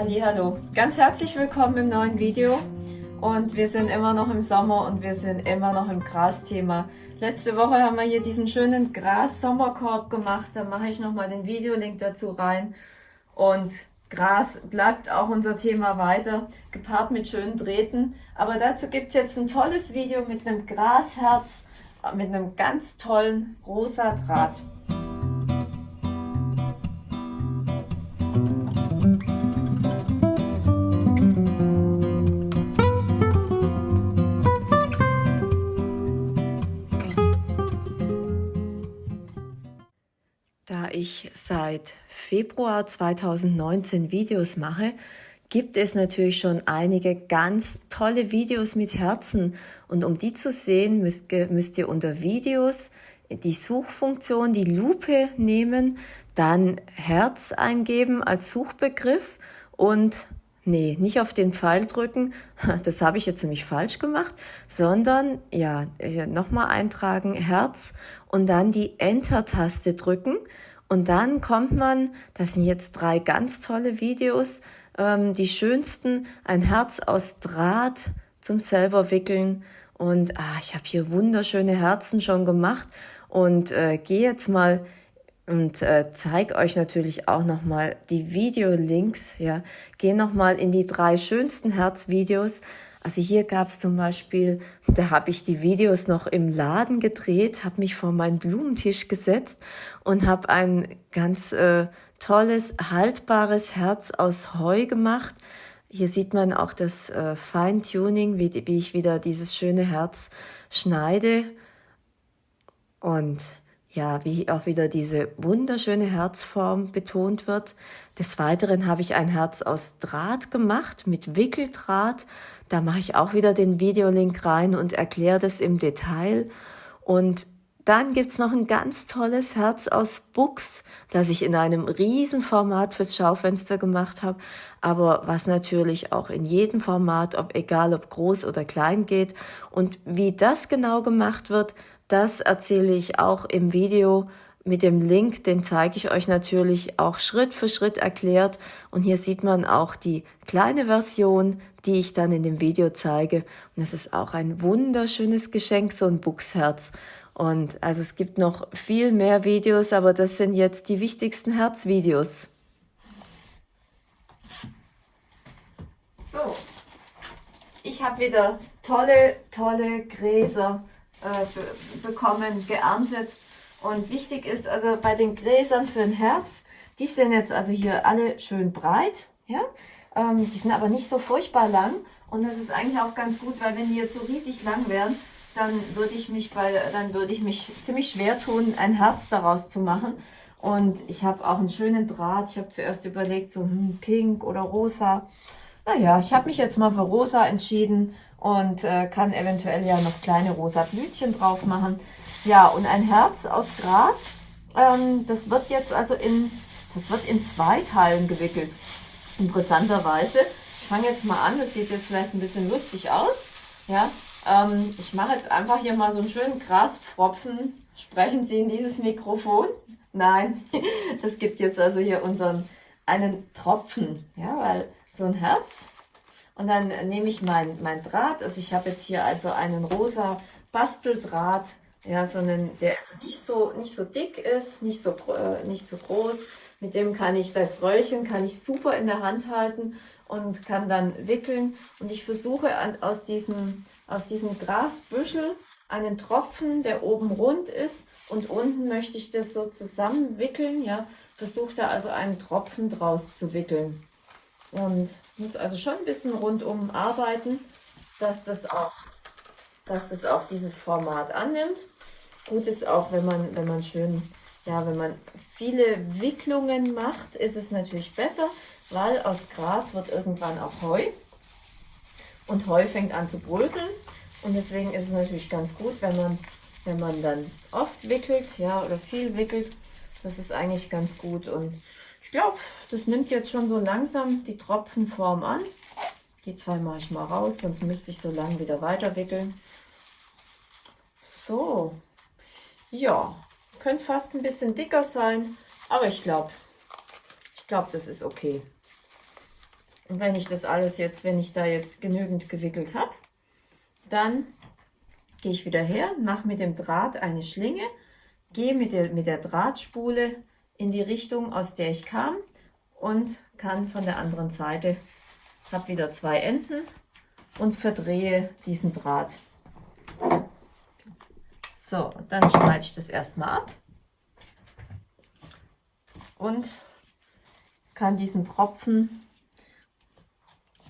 Hallo, ganz herzlich willkommen im neuen Video. Und wir sind immer noch im Sommer und wir sind immer noch im Grasthema. Letzte Woche haben wir hier diesen schönen Gras-Sommerkorb gemacht, da mache ich nochmal den Videolink dazu rein. Und Gras bleibt auch unser Thema weiter, gepaart mit schönen Drähten, aber dazu gibt es jetzt ein tolles Video mit einem Grasherz, mit einem ganz tollen rosa Draht. Da ich seit Februar 2019 Videos mache, gibt es natürlich schon einige ganz tolle Videos mit Herzen. Und um die zu sehen, müsst, ihr unter Videos die Suchfunktion, die Lupe nehmen, dann Herz eingeben als Suchbegriff und Nee, nicht auf den Pfeil drücken, das habe ich jetzt nämlich falsch gemacht, sondern ja, nochmal eintragen, Herz und dann die Enter-Taste drücken und dann kommt man, das sind jetzt drei ganz tolle Videos, ähm, die schönsten, ein Herz aus Draht zum selber wickeln und ah, ich habe hier wunderschöne Herzen schon gemacht und äh, gehe jetzt mal und äh, zeige euch natürlich auch nochmal die Videolinks. Ja, gehe nochmal in die drei schönsten Herzvideos. Also hier gab es zum Beispiel, da habe ich die Videos noch im Laden gedreht, habe mich vor meinen Blumenttisch gesetzt und habe ein ganz äh, tolles, haltbares Herz aus Heu gemacht. Hier sieht man auch das äh, Feintuning, wie, wie ich wieder dieses schöne Herz schneide. Und ja, wie auch wieder diese wunderschöne Herzform betont wird. Des Weiteren habe ich ein Herz aus Draht gemacht, mit Wickeldraht. Da mache ich auch wieder den Videolink rein und erkläre das im Detail. Und dann gibt's noch ein ganz tolles Herz aus Buchs, das ich in einem Riesenformat fürs Schaufenster gemacht habe, aber was natürlich auch in jedem Format, ob egal ob groß oder klein geht. Und wie das genau gemacht wird, das erzähle ich auch im Video mit dem Link, den zeige ich euch natürlich auch Schritt für Schritt erklärt. Und hier sieht man auch die kleine Version, die ich dann in dem Video zeige. Und es ist auch ein wunderschönes Geschenk, so ein Buchsherz. Und also es gibt noch viel mehr Videos, aber das sind jetzt die wichtigsten Herzvideos. So, ich habe wieder tolle, tolle Gräser äh, bekommen, geerntet. Und wichtig ist also bei den Gräsern für ein Herz, die sind jetzt also hier alle schön breit, ja, ähm, die sind aber nicht so furchtbar lang und das ist eigentlich auch ganz gut, weil wenn die jetzt so riesig lang wären, dann würde ich mich bei, dann würde ich mich ziemlich schwer tun, ein Herz daraus zu machen. Und ich habe auch einen schönen Draht. Ich habe zuerst überlegt, so hm, pink oder rosa. Naja, ich habe mich jetzt mal für rosa entschieden und äh, kann eventuell ja noch kleine rosa Blütchen drauf machen. Ja, und ein Herz aus Gras, ähm, das wird jetzt also in, das wird in zwei Teilen gewickelt. Interessanterweise, ich fange jetzt mal an, das sieht jetzt vielleicht ein bisschen lustig aus, ja, ähm, ich mache jetzt einfach hier mal so einen schönen Graspfropfen. Sprechen Sie in dieses Mikrofon? Nein, das gibt jetzt also hier unseren, einen Tropfen, ja, weil so ein Herz, und dann nehme ich mein, mein Draht, also ich habe jetzt hier also einen rosa Basteldraht, ja, so einen, der nicht so, nicht so dick ist, nicht so, äh, nicht so groß. Mit dem kann ich das Röllchen kann ich super in der Hand halten und kann dann wickeln. Und ich versuche an, aus, diesem, aus diesem Grasbüschel einen Tropfen, der oben rund ist und unten möchte ich das so zusammenwickeln. Ja, versuche da also einen Tropfen draus zu wickeln und muss also schon ein bisschen rundum arbeiten, dass das auch, dass das auch dieses Format annimmt. Gut ist auch, wenn man, wenn man schön, ja, wenn man viele Wicklungen macht, ist es natürlich besser, weil aus Gras wird irgendwann auch Heu. Und Heu fängt an zu bröseln. Und deswegen ist es natürlich ganz gut, wenn man, wenn man dann oft wickelt, ja, oder viel wickelt, das ist eigentlich ganz gut. Und ich glaube, das nimmt jetzt schon so langsam die Tropfenform an. Die zwei mache ich mal raus, sonst müsste ich so lange wieder weiter wickeln. So, ja, könnte fast ein bisschen dicker sein, aber ich glaube, ich glaube, das ist okay. wenn ich das alles jetzt, wenn ich da jetzt genügend gewickelt habe, dann gehe ich wieder her, mache mit dem Draht eine Schlinge, gehe mit der, mit der Drahtspule in die Richtung, aus der ich kam und kann von der anderen Seite, habe wieder zwei Enden und verdrehe diesen Draht. So, dann schneide ich das erstmal ab und kann diesen Tropfen,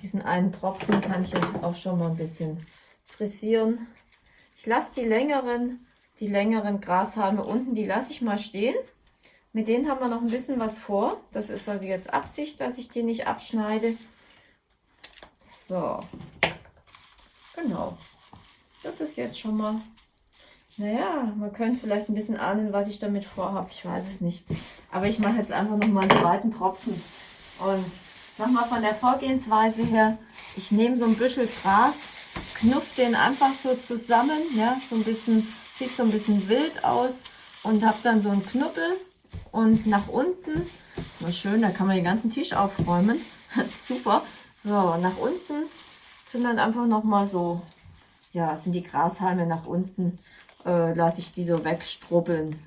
diesen einen Tropfen kann ich auch schon mal ein bisschen frisieren. Ich lasse die längeren, die längeren Grashalme unten, die lasse ich mal stehen. Mit denen haben wir noch ein bisschen was vor. Das ist also jetzt Absicht, dass ich die nicht abschneide. So, genau. Das ist jetzt schon mal, naja, man könnte vielleicht ein bisschen ahnen, was ich damit vorhabe. Ich weiß es nicht. Aber ich mache jetzt einfach noch mal einen zweiten Tropfen. Und nochmal von der Vorgehensweise her, ich nehme so ein Büschel Gras, knupf den einfach so zusammen, ja, so ein bisschen, sieht so ein bisschen wild aus und habe dann so einen Knubbel und nach unten, mal schön, da kann man den ganzen Tisch aufräumen, super, so, nach unten sind dann einfach nochmal so, ja, sind die Grashalme nach unten, äh, lasse ich die so wegstrubbeln.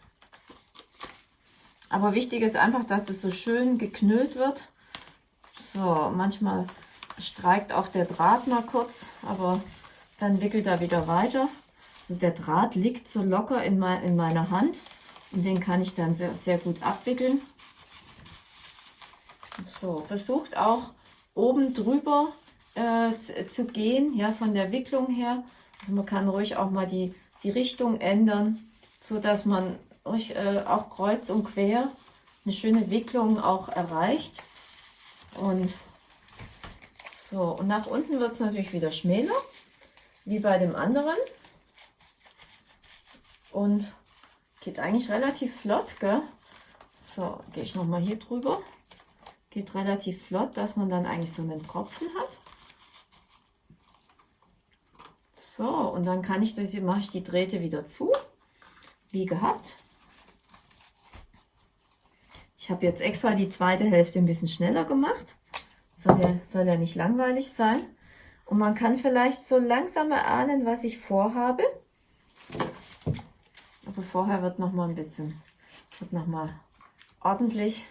Aber wichtig ist einfach, dass das so schön geknüllt wird. So, manchmal streikt auch der Draht mal kurz, aber dann wickelt er wieder weiter. Also der Draht liegt so locker in, mein, in meiner Hand und den kann ich dann sehr, sehr gut abwickeln. So, versucht auch oben drüber äh, zu, zu, gehen, ja, von der Wicklung her. Also man kann ruhig auch mal die, die Richtung ändern, so dass man ruhig äh, auch kreuz und quer eine schöne Wicklung auch erreicht. Und so, und nach unten wird es natürlich wieder schmäler, wie bei dem anderen. Und geht eigentlich relativ flott, gell? So, gehe ich nochmal hier drüber. Geht relativ flott, dass man dann eigentlich so einen Tropfen hat. So, und dann kann ich das, mache ich die Drähte wieder zu, wie gehabt. Ich habe jetzt extra die zweite Hälfte ein bisschen schneller gemacht. Soll ja, soll ja nicht langweilig sein. Und man kann vielleicht so langsam erahnen, was ich vorhabe. Aber vorher wird noch mal ein bisschen, wird noch mal ordentlich,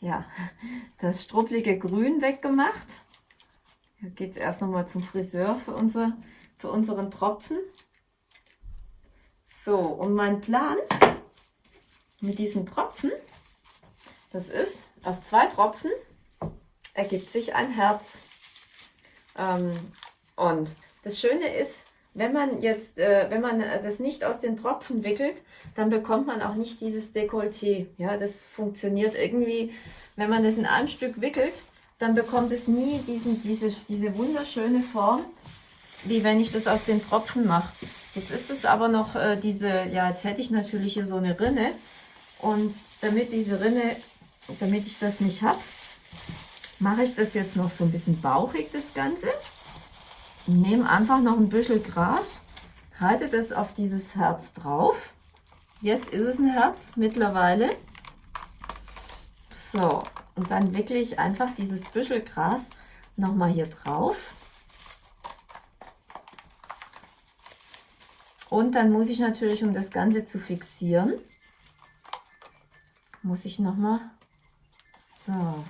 ja, das struppelige Grün weggemacht. Hier geht es erst noch mal zum Friseur für, unser, für unseren Tropfen. So, und mein Plan mit diesen Tropfen, das ist, aus zwei Tropfen ergibt sich ein Herz. Ähm, und das Schöne ist, wenn man jetzt, äh, wenn man das nicht aus den Tropfen wickelt, dann bekommt man auch nicht dieses Dekolleté. Ja, das funktioniert irgendwie, wenn man das in einem Stück wickelt, dann bekommt es nie diesen, diese, diese wunderschöne Form, wie wenn ich das aus den Tropfen mache. Jetzt ist es aber noch äh, diese, ja, jetzt hätte ich natürlich hier so eine Rinne. Und damit diese Rinne, damit ich das nicht habe, mache ich das jetzt noch so ein bisschen bauchig, das Ganze. Nehme einfach noch ein bisschen Gras, halte das auf dieses Herz drauf. Jetzt ist es ein Herz mittlerweile. So, und dann wickle ich einfach dieses Büschel Gras nochmal hier drauf. Und dann muss ich natürlich, um das Ganze zu fixieren, muss ich nochmal so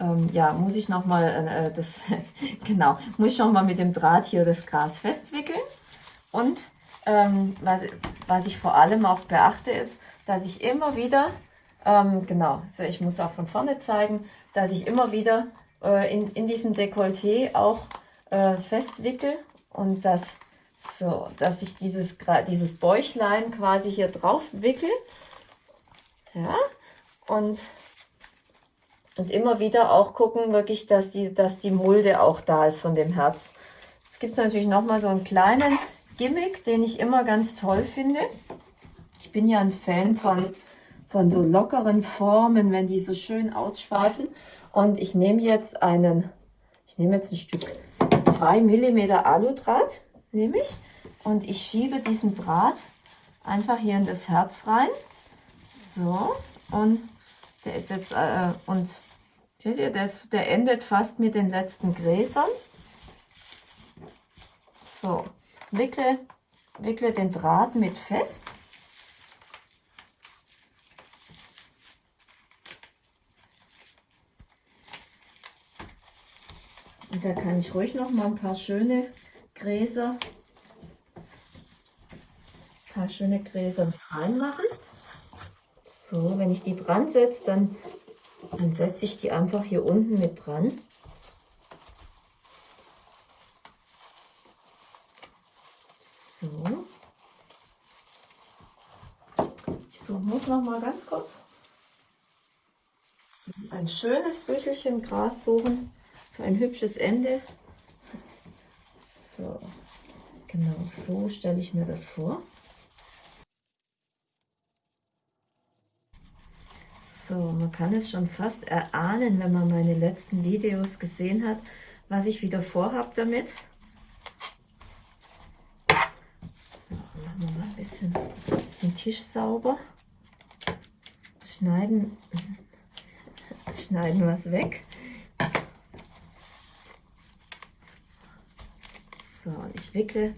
ähm, ja, muss ich nochmal äh, äh, das, genau, muss ich nochmal mit dem Draht hier das Gras festwickeln. Und ähm, was, was ich vor allem auch beachte, ist, dass ich immer wieder, ähm, genau, so ich muss auch von vorne zeigen, dass ich immer wieder äh, in, in diesem Dekolleté auch äh, festwickel und das so, dass ich dieses, dieses Bäuchlein quasi hier drauf wickel. Ja, und und immer wieder auch gucken, wirklich, dass die, dass die Mulde auch da ist von dem Herz. Jetzt gibt es natürlich nochmal so einen kleinen Gimmick, den ich immer ganz toll finde. Ich bin ja ein Fan von, von so lockeren Formen, wenn die so schön ausschweifen. Und ich nehme jetzt einen, ich nehme jetzt ein Stück 2 mm Aludraht, nehme ich. und ich schiebe diesen Draht einfach hier in das Herz rein. So, und der ist jetzt, äh, und seht ihr, der, ist, der endet fast mit den letzten Gräsern. So, wickle, wickle den Draht mit fest. Und da kann ich ruhig noch mal ein paar schöne Gräser, ein paar schöne Gräser reinmachen. So, wenn ich die dran setze, dann, dann setze ich die einfach hier unten mit dran. So. Ich suche, muss noch mal ganz kurz ein schönes Büschelchen Gras suchen ein hübsches Ende. So, genau so stelle ich mir das vor. So, man kann es schon fast erahnen, wenn man meine letzten Videos gesehen hat, was ich wieder vorhabe damit. So, machen wir mal ein bisschen den Tisch sauber. Schneiden, schneiden was weg. So, und ich wickle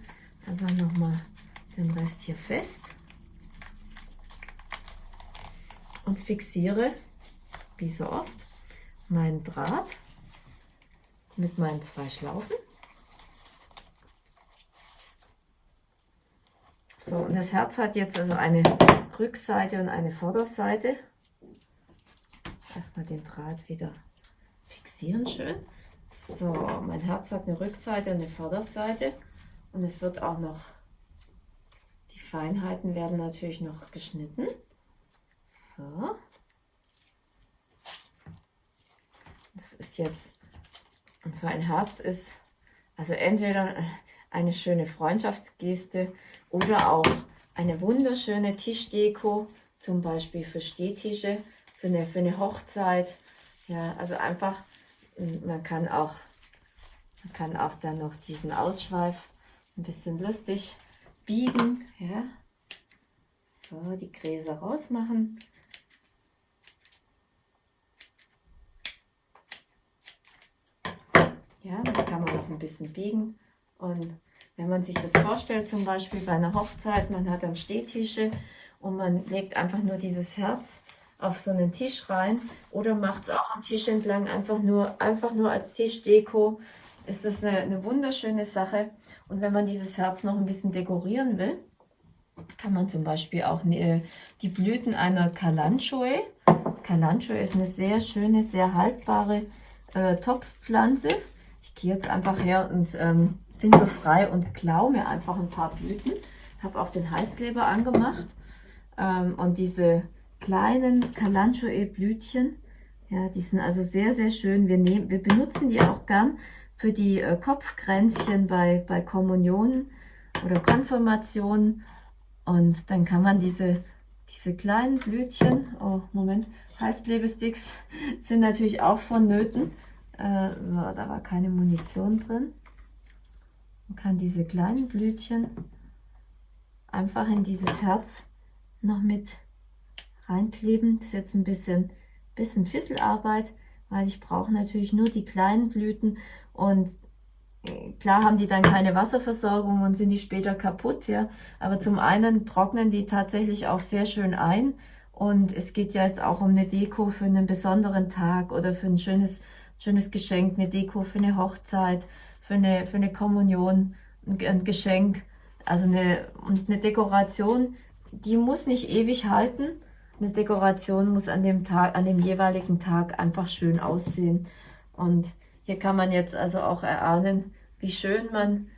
einfach nochmal den Rest hier fest und fixiere, wie so oft, meinen Draht mit meinen zwei Schlaufen. So, und das Herz hat jetzt also eine Rückseite und eine Vorderseite. Erstmal den Draht wieder fixieren schön. So, mein Herz hat eine Rückseite und eine Vorderseite und es wird auch noch, die Feinheiten werden natürlich noch geschnitten. So. Das ist jetzt, und so ein Herz ist also entweder eine schöne Freundschaftsgeste oder auch eine wunderschöne Tischdeko, zum Beispiel für Stehtische, für eine, für eine Hochzeit. Ja, also einfach man kann auch, man kann auch dann noch diesen Ausschweif ein bisschen lustig biegen. Ja. So, die Gräser rausmachen. Ja, da kann man noch ein bisschen biegen. Und wenn man sich das vorstellt, zum Beispiel bei einer Hochzeit, man hat dann Stehtische und man legt einfach nur dieses Herz auf so einen Tisch rein oder macht es auch am Tisch entlang einfach nur, einfach nur als Tischdeko. Ist das eine, eine wunderschöne Sache. Und wenn man dieses Herz noch ein bisschen dekorieren will, kann man zum Beispiel auch ne, die Blüten einer Kalanchoe. Kalanchoe ist eine sehr schöne, sehr haltbare äh, Topfpflanze. Ich gehe jetzt einfach her und ähm, bin so frei und klaue mir einfach ein paar Blüten. Habe auch den Heißkleber angemacht. Ähm, und diese kleinen Kalanchoe-Blütchen. Ja, die sind also sehr, sehr schön. Wir, nehmen, wir benutzen die auch gern für die äh, Kopfkränzchen bei, bei Kommunionen oder Konfirmationen. Und dann kann man diese, diese kleinen Blütchen, oh Moment, Heißklebesticks sind natürlich auch vonnöten. Äh, so, da war keine Munition drin. Man kann diese kleinen Blütchen einfach in dieses Herz noch mit reinkleben. Das ist jetzt ein bisschen, bisschen Fisselarbeit, weil ich brauche natürlich nur die kleinen Blüten und äh, klar haben die dann keine Wasserversorgung und sind die später kaputt, ja. Aber zum einen trocknen die tatsächlich auch sehr schön ein und es geht ja jetzt auch um eine Deko für einen besonderen Tag oder für ein schönes, schönes Geschenk, eine Deko für eine Hochzeit, für eine, für eine Kommunion, ein, Geschenk, also eine, eine Dekoration, die muss nicht ewig halten, eine Dekoration muss an dem Tag, an dem jeweiligen Tag einfach schön aussehen. Und hier kann man jetzt also auch erahnen, wie schön man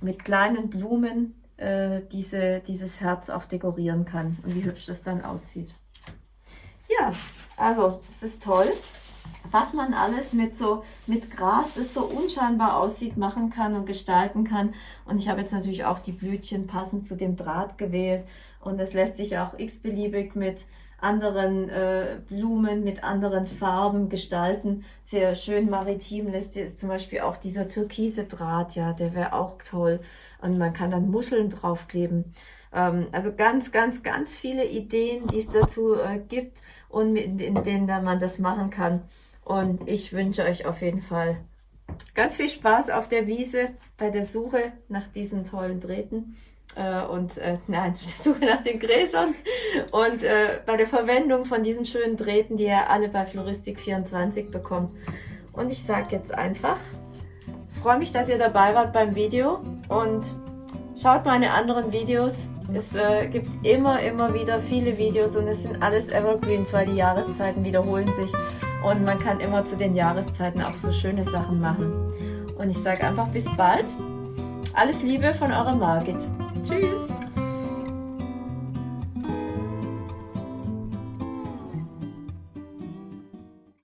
mit kleinen Blumen äh, diese, dieses Herz auch dekorieren kann und wie hübsch das dann aussieht. Ja, also es ist toll, was man alles mit so mit Gras, das so unscheinbar aussieht, machen kann und gestalten kann. Und ich habe jetzt natürlich auch die Blütchen passend zu dem Draht gewählt und es lässt sich auch x-beliebig mit anderen äh, Blumen, mit anderen Farben gestalten. Sehr schön maritim lässt sich zum Beispiel auch dieser türkise Draht, ja, der wäre auch toll. Und man kann dann Muscheln draufkleben. Ähm, also ganz, ganz, ganz viele Ideen, die es dazu äh, gibt und in, in denen man das machen kann. Und ich wünsche euch auf jeden Fall ganz viel Spaß auf der Wiese bei der Suche nach diesen tollen Drähten äh, und äh, nein, der Suche nach den Gräsern und äh, bei der Verwendung von diesen schönen Drähten, die ihr alle bei Floristik24 bekommt. Und ich sage jetzt einfach, freue mich, dass ihr dabei wart beim Video und schaut meine anderen Videos. Es äh, gibt immer, immer wieder viele Videos und es sind alles Evergreens, weil die Jahreszeiten wiederholen sich und man kann immer zu den Jahreszeiten auch so schöne Sachen machen. Und ich sage einfach bis bald. Alles Liebe von eurer Margit. Tschüss.